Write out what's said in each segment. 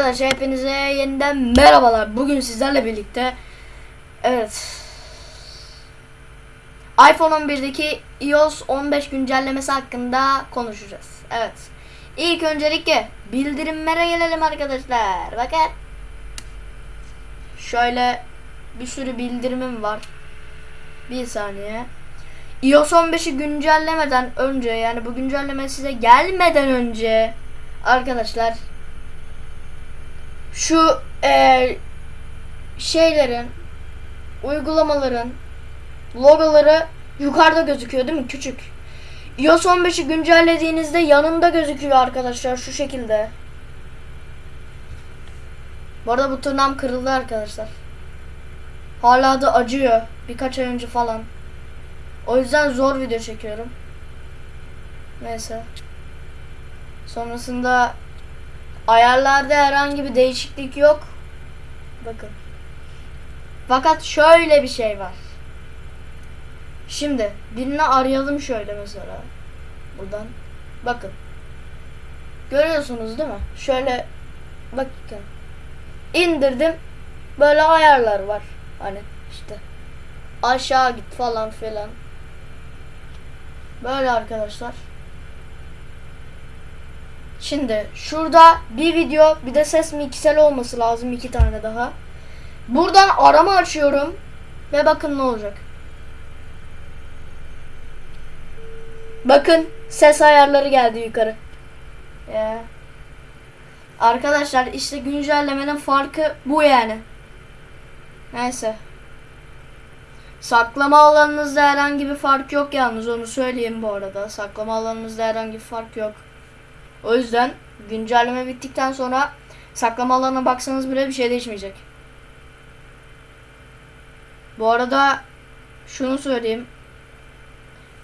Arkadaşlar hepinize yeniden merhabalar. Bugün sizlerle birlikte evet iPhone 11'deki iOS 15 güncellemesi hakkında konuşacağız. Evet. İlk öncelikle bildirimlere gelelim arkadaşlar. Bakın. Şöyle bir sürü bildirimim var. Bir saniye. iOS 15'i güncellemeden önce yani bu güncelleme size gelmeden önce arkadaşlar şu eee, şeylerin uygulamaların logoları yukarıda gözüküyor değil mi? Küçük. iOS 15'i güncellediğinizde yanında gözüküyor arkadaşlar şu şekilde. Bu arada bu tırnağım kırıldı arkadaşlar. Hala da acıyor. Birkaç ay önce falan. O yüzden zor video çekiyorum. Neyse. Sonrasında Ayarlarda herhangi bir değişiklik yok. Bakın. Fakat şöyle bir şey var. Şimdi birini arayalım şöyle mesela. Buradan. Bakın. Görüyorsunuz değil mi? Şöyle bakın. İndirdim. Böyle ayarlar var. Hani işte. Aşağı git falan filan. Böyle arkadaşlar. Şimdi şurada bir video bir de ses miksel olması lazım iki tane daha. Buradan arama açıyorum ve bakın ne olacak. Bakın ses ayarları geldi yukarı. Ya. Arkadaşlar işte güncellemenin farkı bu yani. Neyse. Saklama alanınızda herhangi bir fark yok yalnız onu söyleyeyim bu arada. Saklama alanınızda herhangi bir fark yok. O yüzden güncelleme bittikten sonra saklama alanına baksanız bile bir şey değişmeyecek. Bu arada şunu söyleyeyim.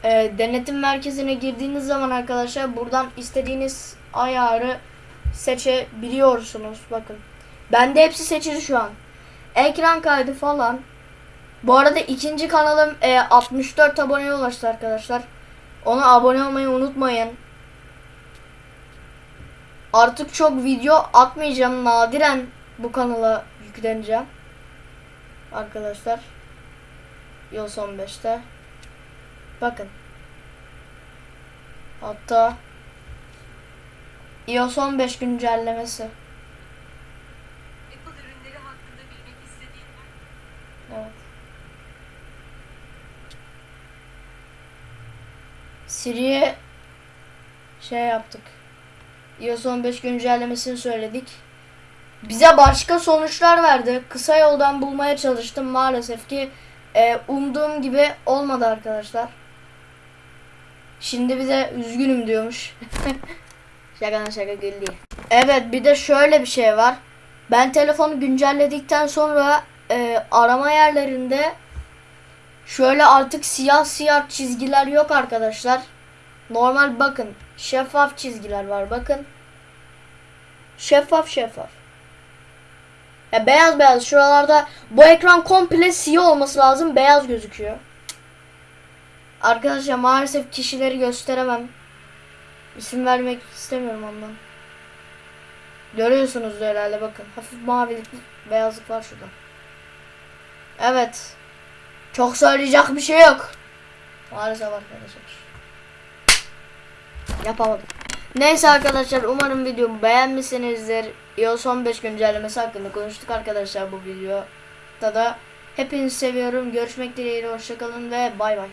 Ee, denetim merkezine girdiğiniz zaman arkadaşlar buradan istediğiniz ayarı seçebiliyorsunuz. Bakın. Bende hepsi seçili şu an. Ekran kaydı falan. Bu arada ikinci kanalım e, 64 aboneye ulaştı arkadaşlar. Ona abone olmayı unutmayın. Artık çok video atmayacağım. Nadiren bu kanala yükleneceğim. Arkadaşlar. iOS 15'te. Bakın. Hatta iOS 15 güncellemesi. Apple ürünleri hakkında bilmek istediğin var. Evet. Siri'ye şey yaptık. iOS 15 güncellemesini söyledik. Bize başka sonuçlar verdi. Kısa yoldan bulmaya çalıştım. Maalesef ki e, umduğum gibi olmadı arkadaşlar. Şimdi bize üzgünüm diyormuş. şaka şaka güldü. Evet bir de şöyle bir şey var. Ben telefonu güncelledikten sonra e, arama yerlerinde şöyle artık siyah siyah çizgiler yok arkadaşlar. Normal bakın şeffaf çizgiler var bakın. Şeffaf şeffaf. Ya beyaz beyaz şuralarda bu ekran komple siyah olması lazım beyaz gözüküyor. Arkadaşlar maalesef kişileri gösteremem. İsim vermek istemiyorum ondan. Görüyorsunuz da herhalde bakın. Hafif mavilik, beyazlık var şurada. Evet. Çok söyleyecek bir şey yok. Maalesef arkadaşlar. Yapamadım. Neyse arkadaşlar umarım videomu beğenmişsinizdir. iOS 15 güncellemesi hakkında konuştuk arkadaşlar bu videoda da. Hepinizi seviyorum. Görüşmek dileğiyle. Hoşçakalın ve bay bay.